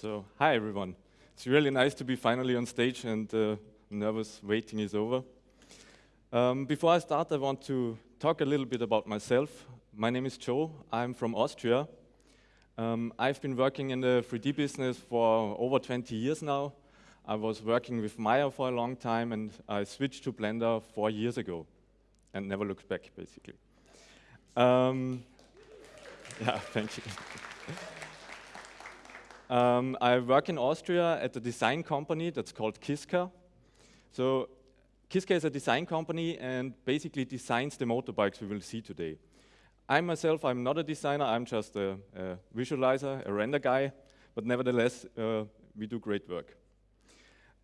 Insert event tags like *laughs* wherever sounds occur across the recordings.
So, hi everyone. It's really nice to be finally on stage and uh, nervous waiting is over. Um, before I start, I want to talk a little bit about myself. My name is Joe. I'm from Austria. Um, I've been working in the 3D business for over 20 years now. I was working with Maya for a long time and I switched to Blender four years ago and never looked back, basically. Um, *laughs* yeah, thank you. Um, I work in Austria at a design company that's called Kiska. So Kiska is a design company and basically designs the motorbikes we will see today. I myself, I'm not a designer, I'm just a, a visualizer, a render guy, but nevertheless, uh, we do great work.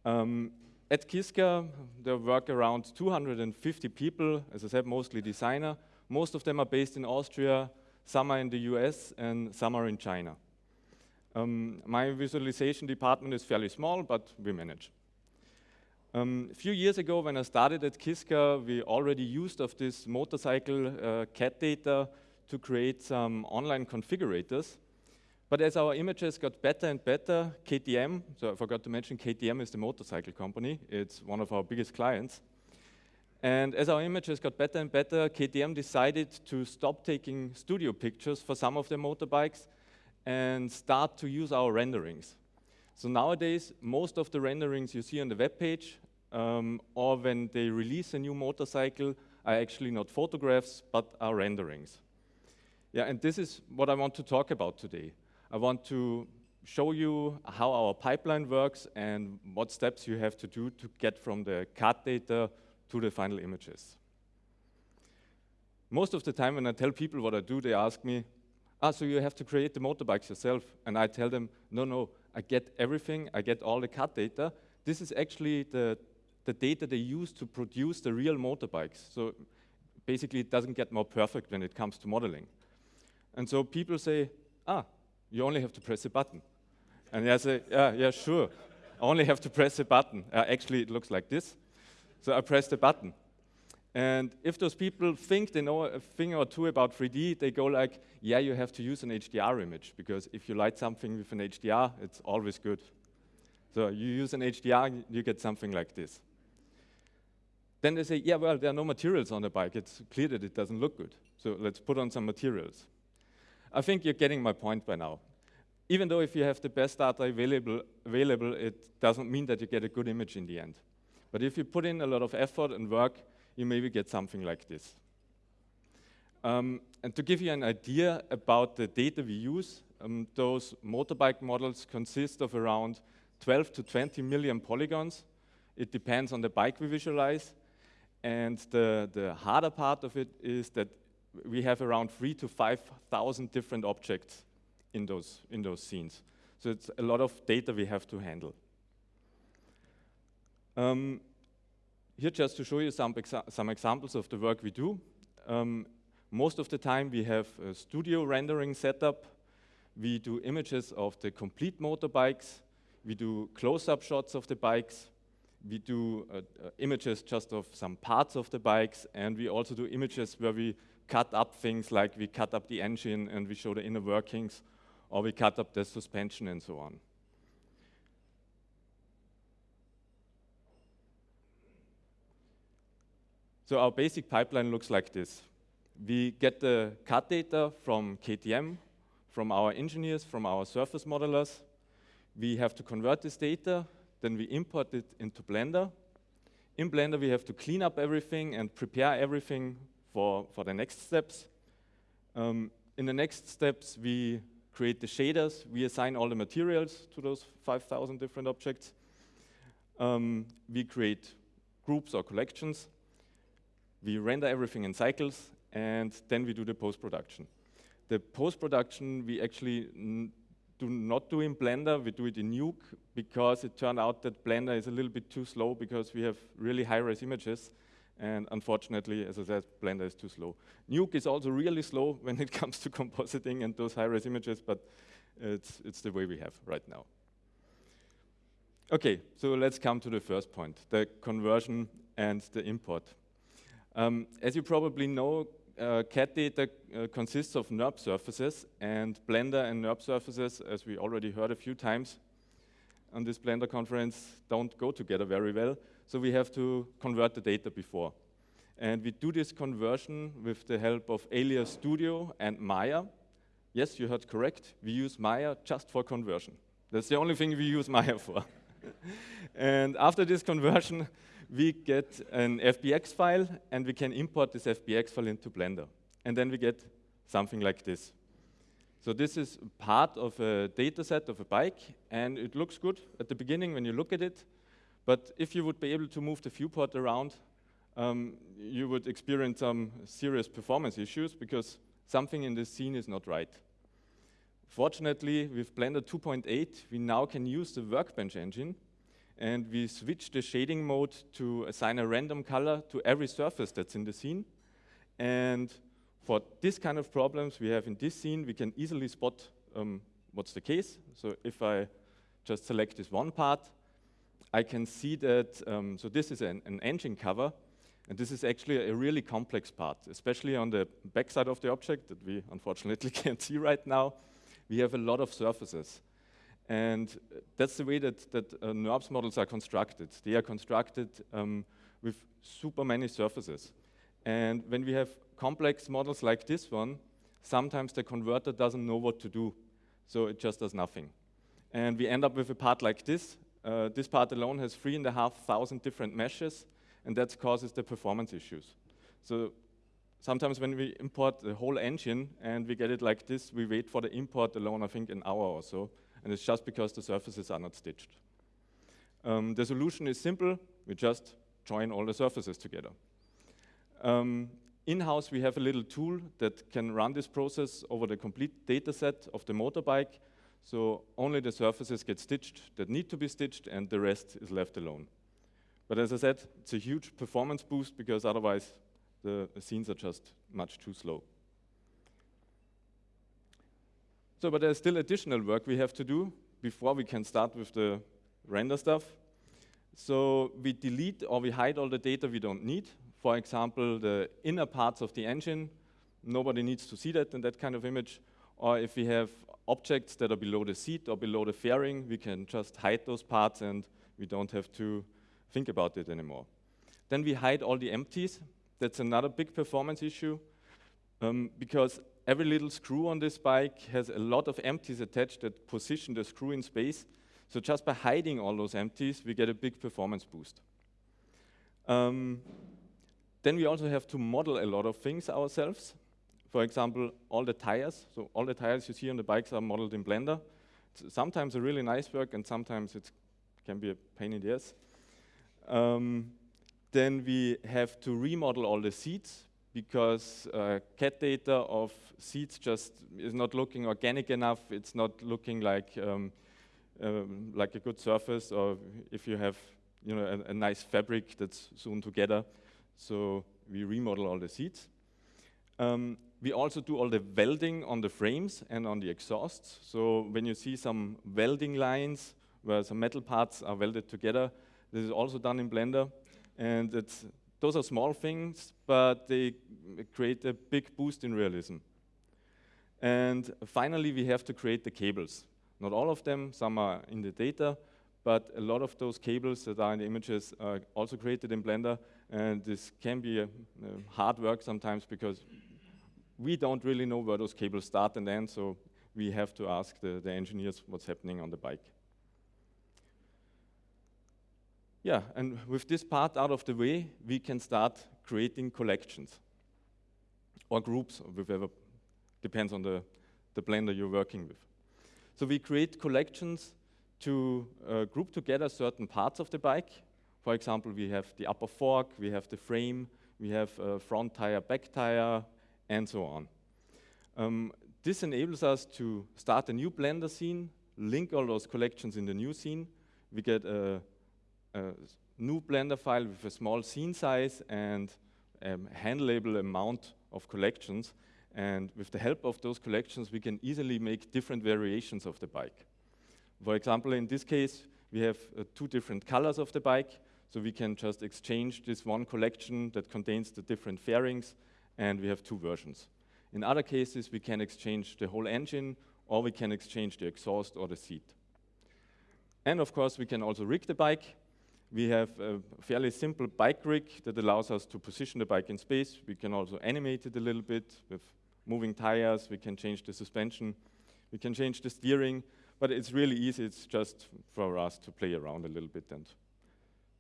Um, at Kiska, there work around 250 people, as I said, mostly designer. Most of them are based in Austria, some are in the US, and some are in China. Um, my visualization department is fairly small, but we manage. Um, a few years ago, when I started at Kiska, we already used of this motorcycle uh, CAD data to create some online configurators. But as our images got better and better, KTM, so I forgot to mention KTM is the motorcycle company, it's one of our biggest clients. And as our images got better and better, KTM decided to stop taking studio pictures for some of their motorbikes and start to use our renderings. So nowadays, most of the renderings you see on the web page, um, or when they release a new motorcycle, are actually not photographs, but are renderings. Yeah, and this is what I want to talk about today. I want to show you how our pipeline works and what steps you have to do to get from the CAD data to the final images. Most of the time when I tell people what I do, they ask me, ah, so you have to create the motorbikes yourself. And I tell them, no, no, I get everything, I get all the CAD data. This is actually the, the data they use to produce the real motorbikes. So basically it doesn't get more perfect when it comes to modeling. And so people say, ah, you only have to press a button. And I say, yeah, yeah, sure. I only have to press a button. Uh, actually, it looks like this. So I press the button. And if those people think they know a thing or two about 3D, they go like, yeah, you have to use an HDR image, because if you light something with an HDR, it's always good. So you use an HDR, you get something like this. Then they say, yeah, well, there are no materials on the bike. It's clear that it doesn't look good. So let's put on some materials. I think you're getting my point by now. Even though if you have the best data available, available, it doesn't mean that you get a good image in the end. But if you put in a lot of effort and work, you maybe get something like this. Um, and to give you an idea about the data we use, um, those motorbike models consist of around 12 to 20 million polygons. It depends on the bike we visualize. And the, the harder part of it is that we have around three to 5,000 different objects in those, in those scenes. So it's a lot of data we have to handle. Um, here just to show you some, exa some examples of the work we do. Um, most of the time we have a studio rendering setup. We do images of the complete motorbikes. We do close-up shots of the bikes. We do uh, uh, images just of some parts of the bikes. And we also do images where we cut up things like we cut up the engine and we show the inner workings, or we cut up the suspension and so on. So our basic pipeline looks like this. We get the CAD data from KTM, from our engineers, from our surface modelers. We have to convert this data, then we import it into Blender. In Blender, we have to clean up everything and prepare everything for, for the next steps. Um, in the next steps, we create the shaders. We assign all the materials to those 5,000 different objects. Um, we create groups or collections we render everything in cycles, and then we do the post-production. The post-production we actually do not do in Blender, we do it in Nuke, because it turned out that Blender is a little bit too slow because we have really high-res images, and unfortunately, as I said, Blender is too slow. Nuke is also really slow *laughs* when it comes to compositing and those high-res images, but it's, it's the way we have right now. Okay, so let's come to the first point, the conversion and the import. Um, as you probably know, uh, CAD data uh, consists of NURB surfaces, and Blender and NURB surfaces, as we already heard a few times on this Blender conference, don't go together very well. So we have to convert the data before. And we do this conversion with the help of Alias Studio and Maya. Yes, you heard correct. We use Maya just for conversion. That's the only thing we use Maya for. *laughs* and after this conversion, we get an FBX file, and we can import this FBX file into Blender. And then we get something like this. So this is part of a data set of a bike, and it looks good at the beginning when you look at it. But if you would be able to move the viewport around, um, you would experience some serious performance issues because something in the scene is not right. Fortunately, with Blender 2.8, we now can use the Workbench engine and we switch the shading mode to assign a random color to every surface that's in the scene. And for this kind of problems we have in this scene, we can easily spot um, what's the case. So if I just select this one part, I can see that, um, so this is an, an, engine cover, and this is actually a really complex part, especially on the backside of the object that we unfortunately *laughs* can't see right now. We have a lot of surfaces. And that's the way that, that uh, NURBS models are constructed. They are constructed um, with super many surfaces. And when we have complex models like this one, sometimes the converter doesn't know what to do. So it just does nothing. And we end up with a part like this. Uh, this part alone has three and a half thousand different meshes, and that causes the performance issues. So sometimes when we import the whole engine and we get it like this, we wait for the import alone, I think, an hour or so and it's just because the surfaces are not stitched. Um, the solution is simple. We just join all the surfaces together. Um, In-house, we have a little tool that can run this process over the complete data set of the motorbike. So only the surfaces get stitched that need to be stitched, and the rest is left alone. But as I said, it's a huge performance boost because otherwise the scenes are just much too slow. So, but there's still additional work we have to do before we can start with the render stuff. So we delete or we hide all the data we don't need. For example, the inner parts of the engine, nobody needs to see that in that kind of image. Or if we have objects that are below the seat or below the fairing, we can just hide those parts and we don't have to think about it anymore. Then we hide all the empties. That's another big performance issue um, because every little screw on this bike has a lot of empties attached that position the screw in space. So just by hiding all those empties, we get a big performance boost. Um, then we also have to model a lot of things ourselves. For example, all the tires. So all the tires you see on the bikes are modeled in Blender. It's sometimes a really nice work, and sometimes it can be a pain in the ass. Um, then we have to remodel all the seats because uh, CAD data of seeds just is not looking organic enough. It's not looking like um, um, like a good surface, or if you have you know a, a, nice fabric that's sewn together. So we remodel all the seats. Um, we also do all the welding on the frames and on the exhausts. So when you see some welding lines where some metal parts are welded together, this is also done in Blender, and it's those are small things, but they create a big boost in realism. And finally, we have to create the cables. Not all of them, some are in the data, but a lot of those cables that are in the images are also created in Blender, and this can be a, a hard work sometimes because we don't really know where those cables start and end, so we have to ask the, the engineers what's happening on the bike. Yeah, and with this part out of the way, we can start creating collections or groups, whatever, depends on the, the blender you're working with. So we create collections to uh, group together certain parts of the bike. For example, we have the upper fork, we have the frame, we have uh, front tire, back tire, and so on. Um, this enables us to start a new Blender scene, link all those collections in the new scene. We get a a new Blender file with a small scene size and a handleable amount of collections. And with the help of those collections, we can easily make different variations of the bike. For example, in this case, we have uh, two different colors of the bike, so we can just exchange this one collection that contains the different fairings and we have two versions. In other cases, we can exchange the whole engine, or we can exchange the exhaust or the seat. And of course, we can also rig the bike. We have a fairly simple bike rig that allows us to position the bike in space. We can also animate it a little bit with moving tires. We can change the suspension. We can change the steering. But it's really easy. It's just for us to play around a little bit and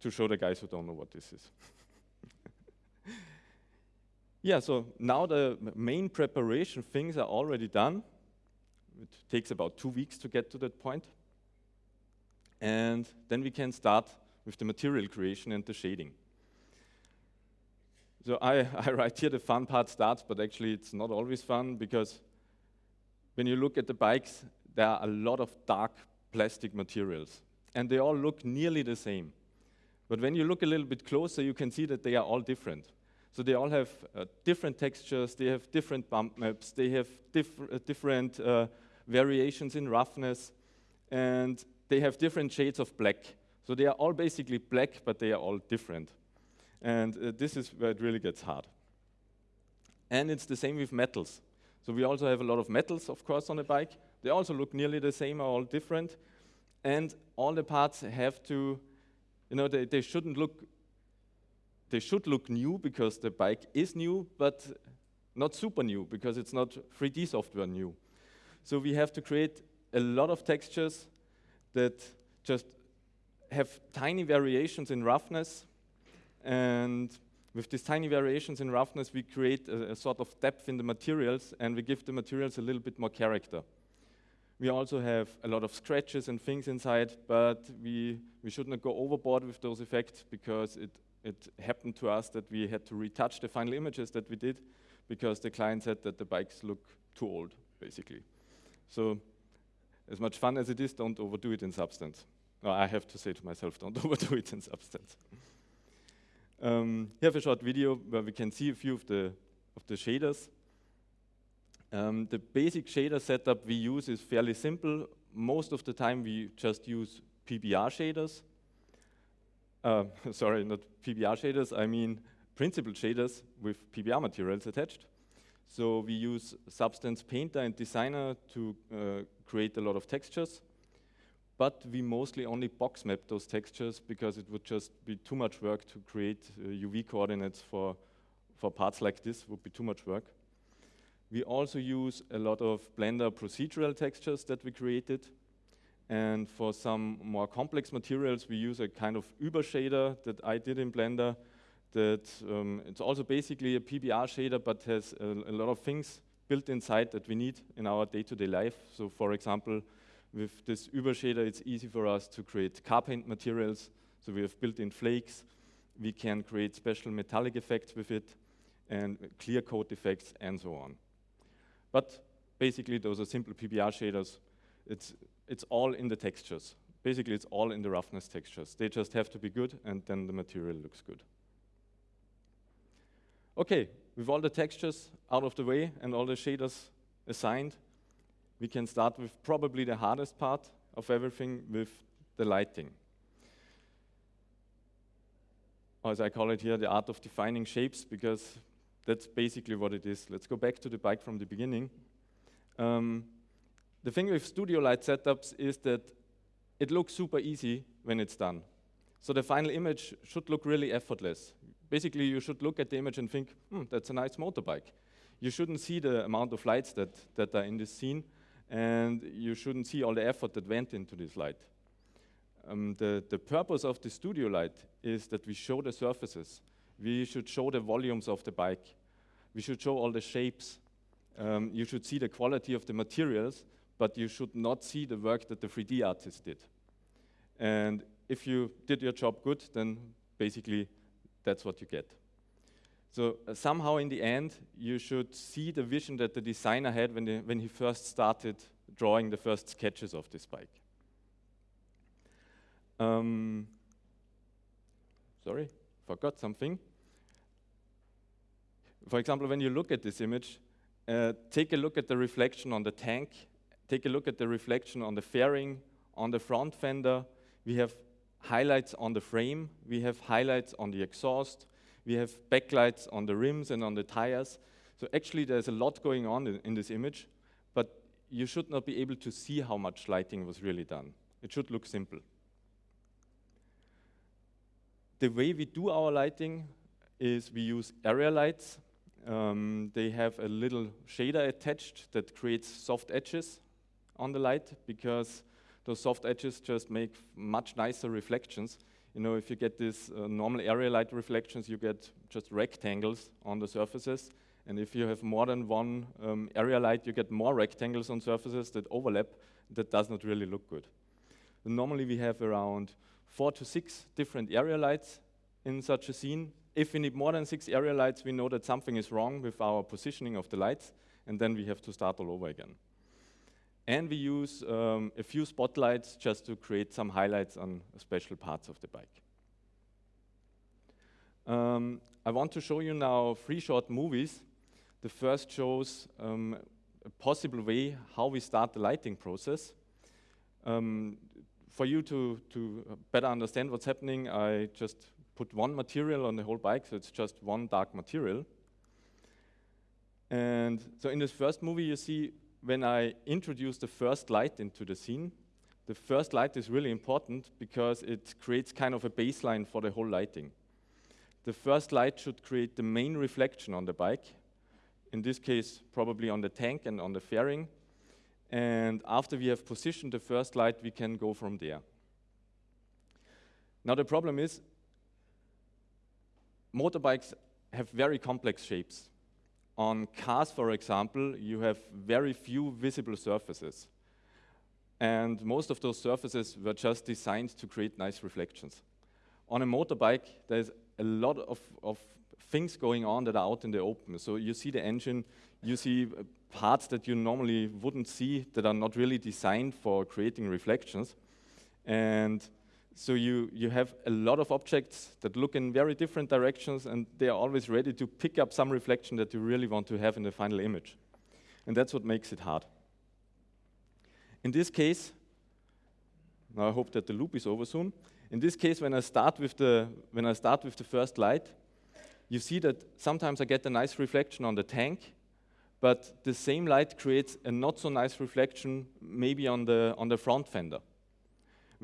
to show the guys who don't know what this is. *laughs* yeah, so now the main preparation things are already done. It takes about two weeks to get to that point. And then we can start with the material creation and the shading. So I, *laughs* I write here the fun part starts, but actually it's not always fun because when you look at the bikes, there are a lot of dark plastic materials, and they all look nearly the same. But when you look a little bit closer, you can see that they are all different. So they all have uh, different textures, they have different bump maps, they have diff uh, different uh, variations in roughness, and they have different shades of black. So they are all basically black, but they are all different. And uh, this is where it really gets hard. And it's the same with metals. So we also have a lot of metals, of course, on the bike. They also look nearly the same, are all different. And all the parts have to, you know, they, they shouldn't look, they should look new because the bike is new, but not super new because it's not 3D software new. So we have to create a lot of textures that just have tiny variations in roughness. And with these tiny variations in roughness, we create a, a, sort of depth in the materials and we give the materials a little bit more character. We also have a lot of scratches and things inside, but we, we should not go overboard with those effects because it, it happened to us that we had to retouch the final images that we did because the client said that the bikes look too old, basically. So as much fun as it is, don't overdo it in substance. No, I have to say to myself, don't *laughs* overdo it in substance. Um, here have a short video where we can see a few of the, of the shaders. Um, the basic shader setup we use is fairly simple. Most of the time we just use PBR shaders. Uh, *laughs* sorry, not PBR shaders, I mean principled shaders with PBR materials attached. So we use Substance Painter and Designer to uh, create a lot of textures, but we mostly only box map those textures because it would just be too much work to create uh, UV coordinates for, for parts like this, would be too much work. We also use a lot of Blender procedural textures that we created. And for some more complex materials, we use a kind of Übershader that I did in Blender that um, it's also basically a PBR shader, but has a, a, lot of things built inside that we need in our day-to-day -day life. So for example, with this Übershader, it's easy for us to create car paint materials. So we have built-in flakes. We can create special metallic effects with it and clear coat effects and so on. But basically, those are simple PBR shaders. It's, it's all in the textures. Basically, it's all in the roughness textures. They just have to be good, and then the material looks good. Okay, with all the textures out of the way and all the shaders assigned, we can start with probably the hardest part of everything with the lighting. As I call it here, the art of defining shapes, because that's basically what it is. Let's go back to the bike from the beginning. Um, the thing with studio light setups is that it looks super easy when it's done. So the final image should look really effortless. Basically, you should look at the image and think, hmm, that's a nice motorbike. You shouldn't see the amount of lights that, that are in this scene, and you shouldn't see all the effort that went into this light. Um, the, the purpose of the studio light is that we show the surfaces. We should show the volumes of the bike. We should show all the shapes. Um, you should see the quality of the materials, but you should not see the work that the 3D artist did. And if you did your job good, then basically that's what you get. So uh, somehow in the end, you should see the vision that the designer had when, the, when he first started drawing the first sketches of this bike. Um, sorry, forgot something. For example, when you look at this image, uh, take a look at the reflection on the tank, take a look at the reflection on the fairing, on the front fender. We have highlights on the frame, we have highlights on the exhaust, We have backlights on the rims and on the tires. So actually there's a lot going on in, in this image, but you should not be able to see how much lighting was really done. It should look simple. The way we do our lighting is we use area lights. Um, they have a little shader attached that creates soft edges on the light because those soft edges just make much nicer reflections. You know, if you get these uh, normal area light reflections, you get just rectangles on the surfaces. And if you have more than one um, area light, you get more rectangles on surfaces that overlap. That does not really look good. Normally we have around four to six different area lights in such a scene. If we need more than six area lights, we know that something is wrong with our positioning of the lights, and then we have to start all over again. And we use um, a few spotlights just to create some highlights on special parts of the bike. Um, I want to show you now three short movies. The first shows um, a possible way how we start the lighting process. Um, for you to, to better understand what's happening, I just put one material on the whole bike, so it's just one dark material. And so in this first movie, you see when I introduce the first light into the scene, the first light is really important because it creates kind of a baseline for the whole lighting. The first light should create the main reflection on the bike, in this case probably on the tank and on the fairing. And after we have positioned the first light, we can go from there. Now the problem is, motorbikes have very complex shapes. On cars, for example, you have very few visible surfaces. And most of those surfaces were just designed to create nice reflections. On a motorbike, there's a lot of, of things going on that are out in the open. So you see the engine, you see uh, parts that you normally wouldn't see that are not really designed for creating reflections. And so you, you have a lot of objects that look in very different directions and they are always ready to pick up some reflection that you really want to have in the final image. And that's what makes it hard. In this case, now I hope that the loop is over soon. In this case, when I start with the, when I start with the first light, you see that sometimes I get a nice reflection on the tank, but the same light creates a not so nice reflection maybe on the, on the front fender.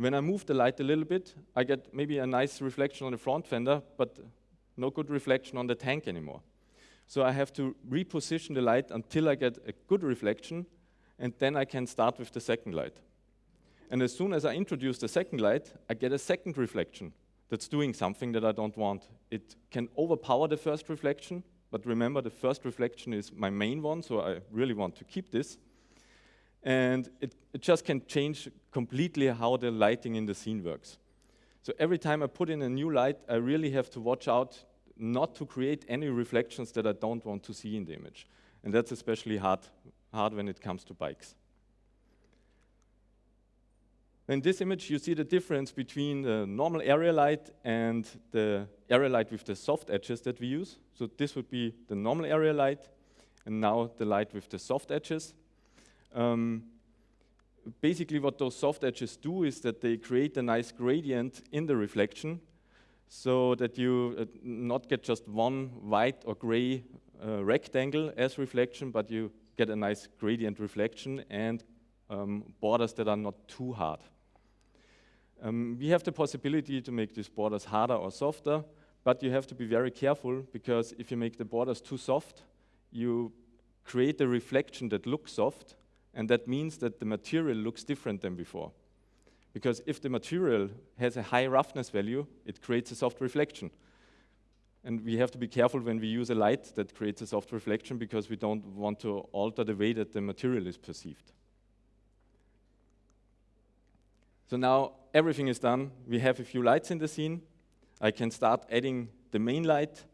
When I move the light a little bit, I get maybe a nice reflection on the front fender, but no good reflection on the tank anymore. So I have to reposition the light until I get a good reflection, and then I can start with the second light. And as soon as I introduce the second light, I get a second reflection that's doing something that I don't want. It can overpower the first reflection, but remember the first reflection is my main one, so I really want to keep this. And it, it just can change completely how the lighting in the scene works. So every time I put in a new light, I really have to watch out not to create any reflections that I don't want to see in the image. And that's especially hard, hard when it comes to bikes. In this image, you see the difference between the normal area light and the area light with the soft edges that we use. So this would be the normal area light, and now the light with the soft edges. Um, basically what those soft edges do is that they create a nice gradient in the reflection so that you uh, not get just one white or gray uh, rectangle as reflection, but you get a nice gradient reflection and um, borders that are not too hard. Um, we have the possibility to make these borders harder or softer, but you have to be very careful because if you make the borders too soft, you create a reflection that looks soft, and that means that the material looks different than before. Because if the material has a high roughness value, it creates a soft reflection. And we have to be careful when we use a light that creates a soft reflection because we don't want to alter the way that the material is perceived. So now everything is done. We have a few lights in the scene. I can start adding the main light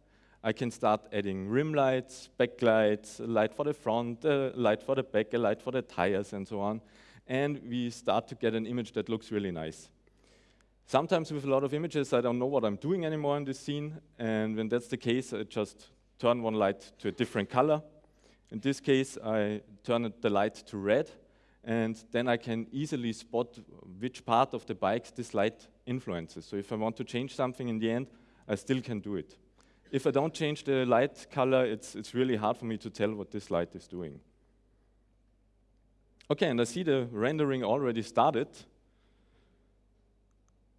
I can start adding rim lights, backlights, a light for the front, a light for the back, a light for the tires, and so on. And we start to get an image that looks really nice. Sometimes with a lot of images, I don't know what I'm doing anymore in this scene. And when that's the case, I just turn one light to a different color. In this case, I turn the light to red. And then I can easily spot which part of the bike this light influences. So if I want to change something in the end, I still can do it. If I don't change the light color, it's, it's really hard for me to tell what this light is doing. Okay, and I see the rendering already started.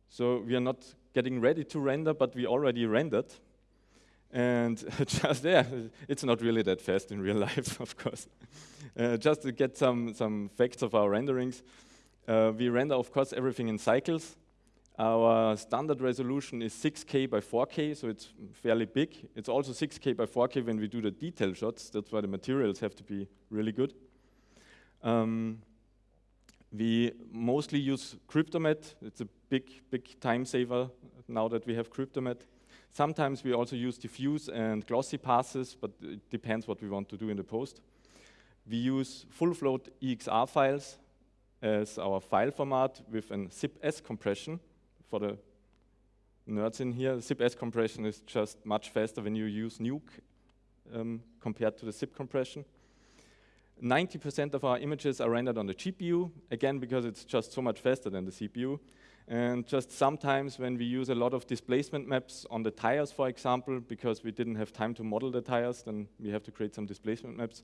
So we are not getting ready to render, but we already rendered. And *laughs* just there, it's not really that fast in real *laughs* life, of course. Uh, just to get some, some facts of our renderings, uh, we render, of course, everything in cycles. Our standard resolution is 6K by 4K, so it's fairly big. It's also 6K by 4K when we do the detail shots. That's why the materials have to be really good. Um, we mostly use Cryptomatte. It's a big, big time saver now that we have Cryptomatte. Sometimes we also use diffuse and glossy passes, but it depends what we want to do in the post. We use full float EXR files as our file format with an zip-S compression for the nerds in here. Zip-S compression is just much faster when you use Nuke um, compared to the zip compression. 90% of our images are rendered on the GPU, again, because it's just so much faster than the CPU. And just sometimes when we use a lot of displacement maps on the tires, for example, because we didn't have time to model the tires, then we have to create some displacement maps.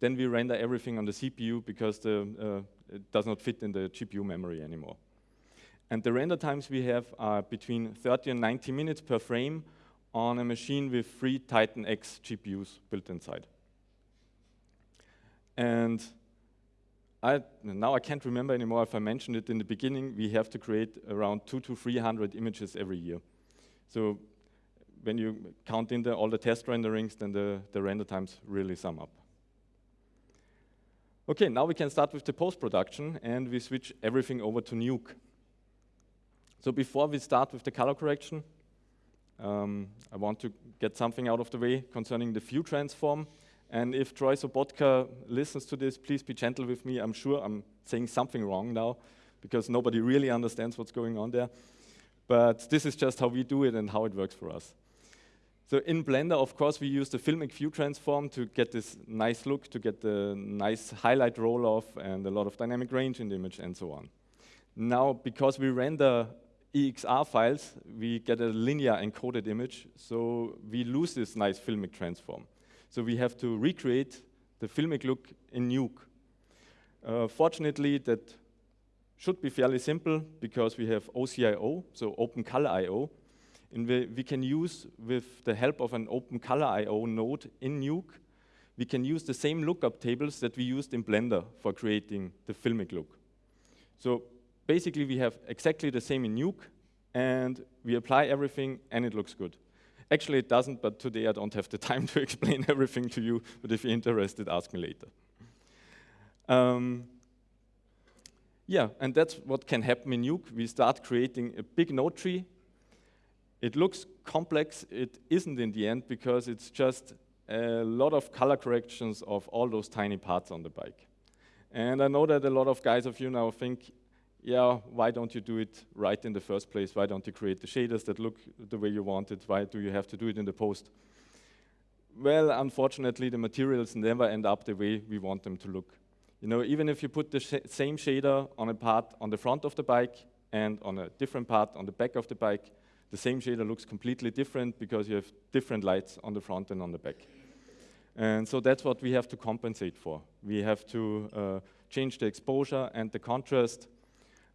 Then we render everything on the CPU because the, uh, it does not fit in the GPU memory anymore. And the render times we have are between 30 and 90 minutes per frame on a machine with three Titan X GPUs built inside. And I, now I can't remember anymore if I mentioned it in the beginning, we have to create around two to 300 images every year. So when you count in the, all the test renderings, then the, the render times really sum up. Okay, now we can start with the post-production and we switch everything over to Nuke. So before we start with the color correction, um, I want to get something out of the way concerning the view transform. And if Troy Sobotka listens to this, please be gentle with me. I'm sure I'm saying something wrong now because nobody really understands what's going on there. But this is just how we do it and how it works for us. So in Blender, of course, we use the filmic view transform to get this nice look, to get the nice highlight roll-off and a lot of dynamic range in the image and so on. Now, because we render EXR files, we get a linear encoded image, so we lose this nice filmic transform. So we have to recreate the filmic look in Nuke. Uh, fortunately, that should be fairly simple because we have OCIO, so Open Color I.O. And we, we can use, with the help of an Open Color I.O. node in Nuke, we can use the same lookup tables that we used in Blender for creating the filmic look. So basically, we have exactly the same in Nuke, and we apply everything, and it looks good. Actually, it doesn't, but today I don't have the *laughs* time to explain *laughs* everything to you, but if you're interested, ask me later. Um, yeah, and that's what can happen in Nuke. We start creating a big node tree. It looks complex. It isn't in the end because it's just a lot of color corrections of all those tiny parts on the bike. And I know that a lot of guys of you now think, yeah, why don't you do it right in the first place? Why don't you create the shaders that look the way you want it? Why do you have to do it in the post? Well, unfortunately, the materials never end up the way we want them to look. You know, even if you put the sh same shader on a part on the front of the bike and on a different part on the back of the bike, the same shader looks completely different because you have different lights on the front and on the back. And so that's what we have to compensate for. We have to uh, change the exposure and the contrast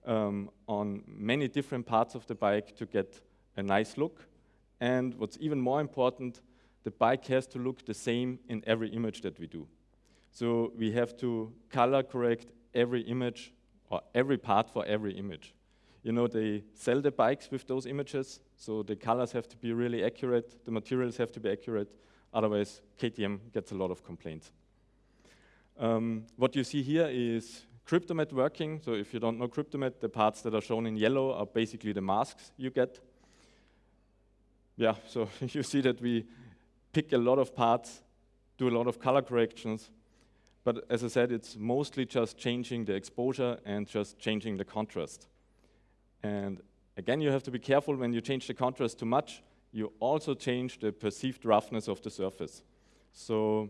um, on many different parts of the bike to get a nice look. And what's even more important, the bike has to look the same in every image that we do. So we have to color correct every image or every part for every image. You know, they sell the bikes with those images, so the colors have to be really accurate, the materials have to be accurate, otherwise KTM gets a lot of complaints. Um, what you see here is Cryptomatte working. So if you don't know Cryptomatte, the parts that are shown in yellow are basically the masks you get. Yeah, *laughs* so *laughs* you see that we pick a lot of parts, do a lot of color corrections, but as I said, it's mostly just changing the exposure and just changing the contrast. And again, you have to be careful when you change the contrast too much, you also change the perceived roughness of the surface. So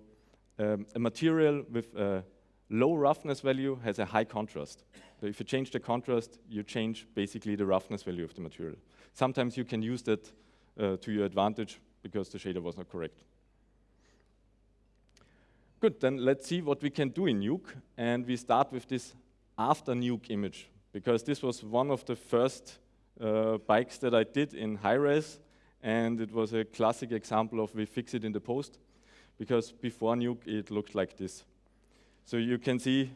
um, a material with a low roughness value has a high contrast. So if you change the contrast, you change basically the roughness value of the material. Sometimes you can use that uh, to your advantage because the shader was not correct. Good, then let's see what we can do in Nuke. And we start with this after Nuke image, because this was one of the first uh, bikes that I did in high-res, and it was a classic example of we fix it in the post, because before Nuke it looked like this. So you can see,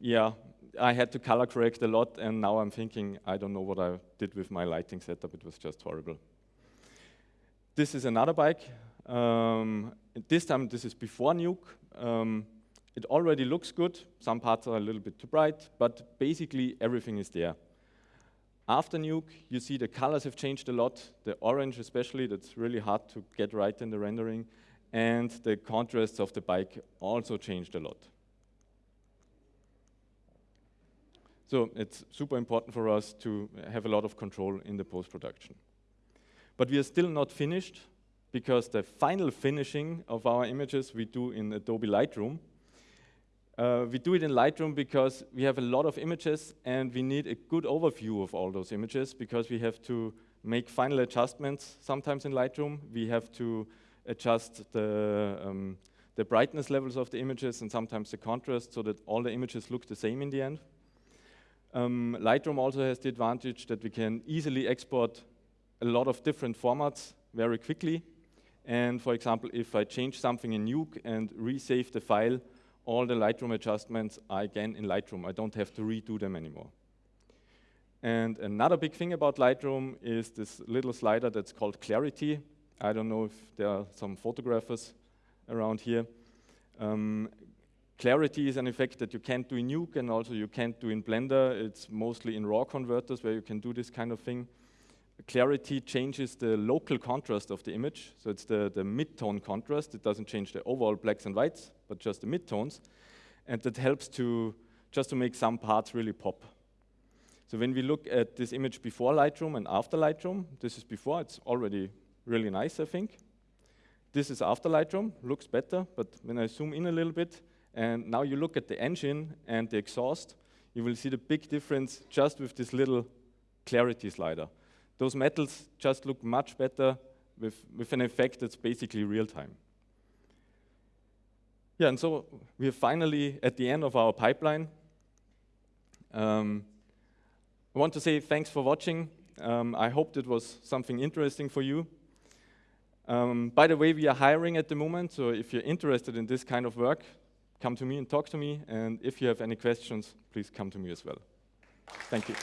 yeah, I had to color correct a lot, and now I'm thinking, I don't know what I did with my lighting setup, it was just horrible. This is another bike. Um, this time, this is before Nuke. Um, it already looks good. Some parts are a little bit too bright, but basically everything is there. After Nuke, you see the colors have changed a lot. The orange especially, that's really hard to get right in the rendering. And the contrasts of the bike also changed a lot. So it's super important for us to have a lot of control in the post-production. But we are still not finished because the final finishing of our images we do in Adobe Lightroom. Uh, we do it in Lightroom because we have a lot of images and we need a good overview of all those images because we have to make final adjustments sometimes in Lightroom. We have to adjust the, um, the brightness levels of the images and sometimes the contrast so that all the images look the same in the end. Um, Lightroom also has the advantage that we can easily export a lot of different formats very quickly. And for example, if I change something in Nuke and resave the file, all the Lightroom adjustments are again in Lightroom. I don't have to redo them anymore. And another big thing about Lightroom is this little slider that's called Clarity. I don't know if there are some photographers around here. Um, clarity is an effect that you can't do in Nuke and also you can't do in Blender. It's mostly in RAW converters where you can do this kind of thing. Clarity changes the local contrast of the image. So it's the, the mid-tone contrast. It doesn't change the overall blacks and whites, but just the mid-tones. And that helps to just to make some parts really pop. So when we look at this image before Lightroom and after Lightroom, this is before, it's already really nice, I think. This is after Lightroom, looks better, but when I zoom in a little bit, and now you look at the engine and the exhaust, you will see the big difference just with this little clarity slider. Those metals just look much better with, with an effect that's basically real time. Yeah, and so we're finally at the end of our pipeline. Um, I want to say thanks for watching. Um, I hope it was something interesting for you. Um, by the way, we are hiring at the moment, so if you're interested in this kind of work, come to me and talk to me. And if you have any questions, please come to me as well. Thank you.